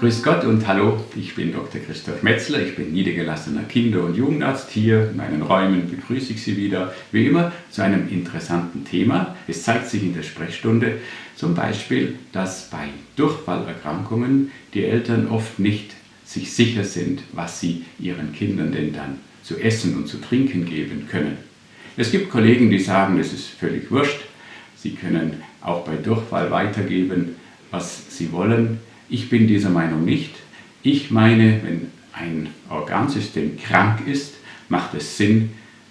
Grüß Gott und hallo, ich bin Dr. Christoph Metzler, ich bin niedergelassener Kinder- und Jugendarzt. Hier in meinen Räumen begrüße ich Sie wieder, wie immer, zu einem interessanten Thema. Es zeigt sich in der Sprechstunde zum Beispiel, dass bei Durchfallerkrankungen die Eltern oft nicht sich sicher sind, was sie ihren Kindern denn dann zu essen und zu trinken geben können. Es gibt Kollegen, die sagen, es ist völlig wurscht, sie können auch bei Durchfall weitergeben, was sie wollen. Ich bin dieser Meinung nicht. Ich meine, wenn ein Organsystem krank ist, macht es Sinn,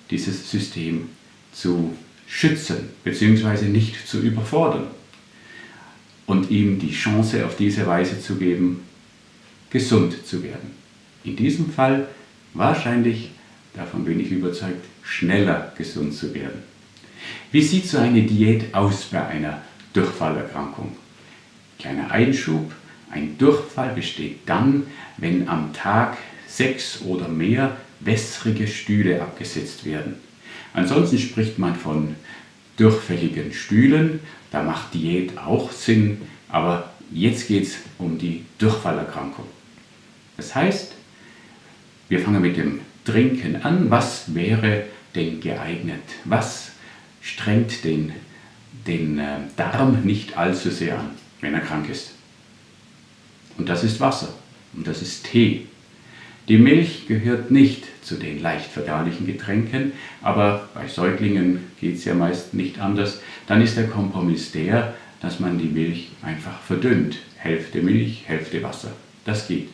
dieses System zu schützen bzw. nicht zu überfordern und ihm die Chance auf diese Weise zu geben, gesund zu werden. In diesem Fall wahrscheinlich, davon bin ich überzeugt, schneller gesund zu werden. Wie sieht so eine Diät aus bei einer Durchfallerkrankung? Kleiner Einschub, ein Durchfall besteht dann, wenn am Tag sechs oder mehr wässrige Stühle abgesetzt werden. Ansonsten spricht man von durchfälligen Stühlen, da macht Diät auch Sinn, aber jetzt geht es um die Durchfallerkrankung. Das heißt, wir fangen mit dem Trinken an. Was wäre denn geeignet? Was strengt den, den äh, Darm nicht allzu sehr an, wenn er krank ist? Und das ist Wasser und das ist Tee. Die Milch gehört nicht zu den leicht verdaulichen Getränken, aber bei Säuglingen geht es ja meist nicht anders. Dann ist der Kompromiss der, dass man die Milch einfach verdünnt. Hälfte Milch, Hälfte Wasser. Das geht.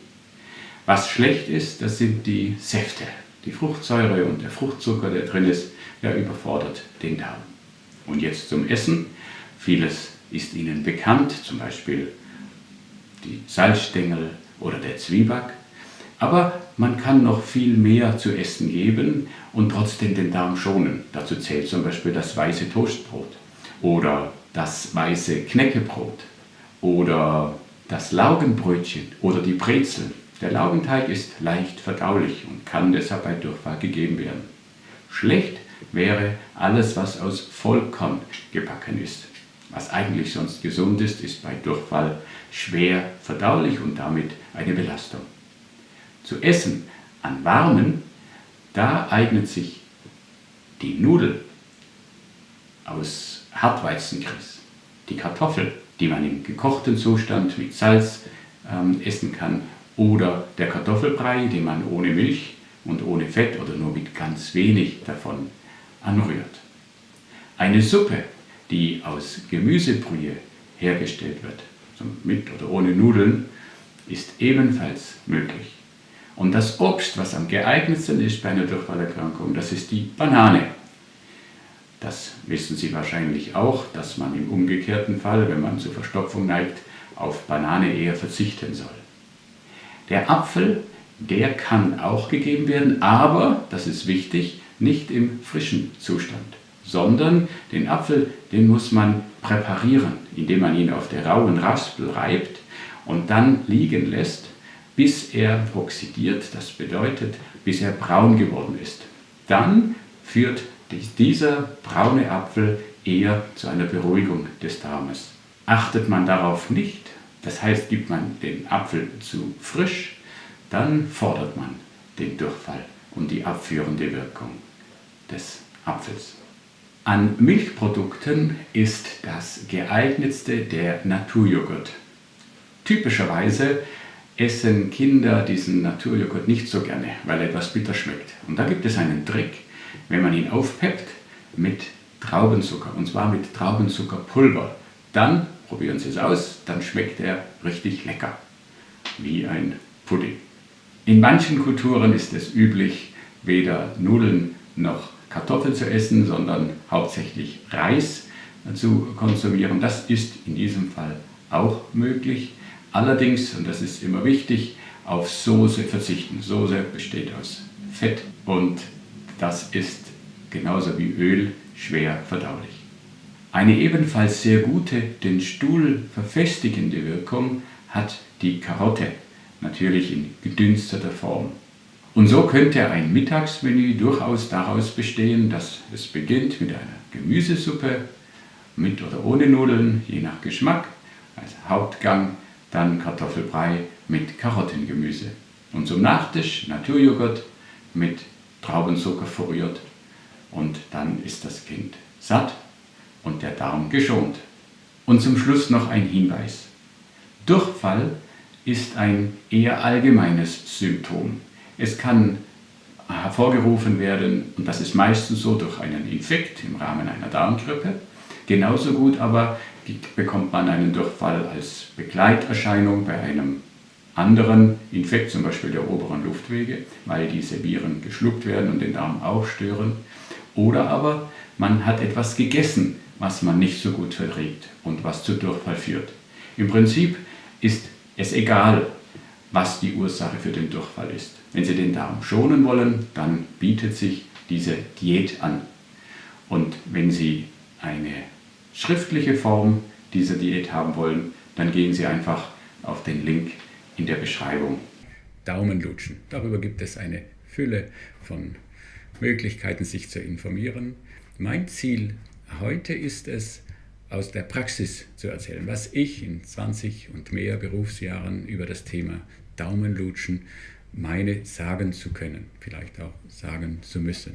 Was schlecht ist, das sind die Säfte. Die Fruchtsäure und der Fruchtzucker, der drin ist, der überfordert den Darm. Und jetzt zum Essen. Vieles ist Ihnen bekannt, zum Beispiel die Salzstängel oder der Zwieback. Aber man kann noch viel mehr zu essen geben und trotzdem den Darm schonen. Dazu zählt zum Beispiel das weiße Toastbrot oder das weiße Knäckebrot oder das Laugenbrötchen oder die Brezeln. Der Laugenteig ist leicht verdaulich und kann deshalb bei Durchfall gegeben werden. Schlecht wäre alles, was aus Vollkorn gebacken ist. Was eigentlich sonst gesund ist, ist bei Durchfall schwer verdaulich und damit eine Belastung. Zu essen an warmen, da eignet sich die Nudel aus Hartweizengrieß, die Kartoffel, die man im gekochten Zustand mit Salz ähm, essen kann, oder der Kartoffelbrei, den man ohne Milch und ohne Fett oder nur mit ganz wenig davon anrührt. Eine Suppe die aus Gemüsebrühe hergestellt wird, mit oder ohne Nudeln, ist ebenfalls möglich. Und das Obst, was am geeignetsten ist bei einer Durchfallerkrankung, das ist die Banane. Das wissen Sie wahrscheinlich auch, dass man im umgekehrten Fall, wenn man zur Verstopfung neigt, auf Banane eher verzichten soll. Der Apfel, der kann auch gegeben werden, aber, das ist wichtig, nicht im frischen Zustand sondern den Apfel, den muss man präparieren, indem man ihn auf der rauen Raspel reibt und dann liegen lässt, bis er oxidiert, das bedeutet, bis er braun geworden ist. Dann führt dieser braune Apfel eher zu einer Beruhigung des Darmes. Achtet man darauf nicht, das heißt, gibt man den Apfel zu frisch, dann fordert man den Durchfall und die abführende Wirkung des Apfels. An Milchprodukten ist das geeignetste der Naturjoghurt. Typischerweise essen Kinder diesen Naturjoghurt nicht so gerne, weil er etwas bitter schmeckt. Und da gibt es einen Trick, wenn man ihn aufpeppt mit Traubenzucker, und zwar mit Traubenzuckerpulver. Dann, probieren Sie es aus, dann schmeckt er richtig lecker, wie ein Pudding. In manchen Kulturen ist es üblich, weder Nudeln noch Kartoffeln zu essen, sondern hauptsächlich Reis zu konsumieren. Das ist in diesem Fall auch möglich. Allerdings, und das ist immer wichtig, auf Soße verzichten. Soße besteht aus Fett und das ist genauso wie Öl schwer verdaulich. Eine ebenfalls sehr gute, den Stuhl verfestigende Wirkung hat die Karotte, natürlich in gedünsteter Form. Und so könnte ein Mittagsmenü durchaus daraus bestehen, dass es beginnt mit einer Gemüsesuppe, mit oder ohne Nudeln, je nach Geschmack. Als Hauptgang dann Kartoffelbrei mit Karottengemüse. Und zum Nachtisch Naturjoghurt mit Traubenzucker verrührt. Und dann ist das Kind satt und der Darm geschont. Und zum Schluss noch ein Hinweis. Durchfall ist ein eher allgemeines Symptom. Es kann hervorgerufen werden, und das ist meistens so durch einen Infekt im Rahmen einer Darmgrippe. Genauso gut aber bekommt man einen Durchfall als Begleiterscheinung bei einem anderen Infekt, zum Beispiel der oberen Luftwege, weil diese Viren geschluckt werden und den Darm auch stören. Oder aber man hat etwas gegessen, was man nicht so gut verträgt und was zu Durchfall führt. Im Prinzip ist es egal, was die Ursache für den Durchfall ist. Wenn Sie den Darm schonen wollen, dann bietet sich diese Diät an. Und wenn Sie eine schriftliche Form dieser Diät haben wollen, dann gehen Sie einfach auf den Link in der Beschreibung. Daumenlutschen. Darüber gibt es eine Fülle von Möglichkeiten, sich zu informieren. Mein Ziel heute ist es, aus der Praxis zu erzählen, was ich in 20 und mehr Berufsjahren über das Thema Daumenlutschen meine sagen zu können, vielleicht auch sagen zu müssen.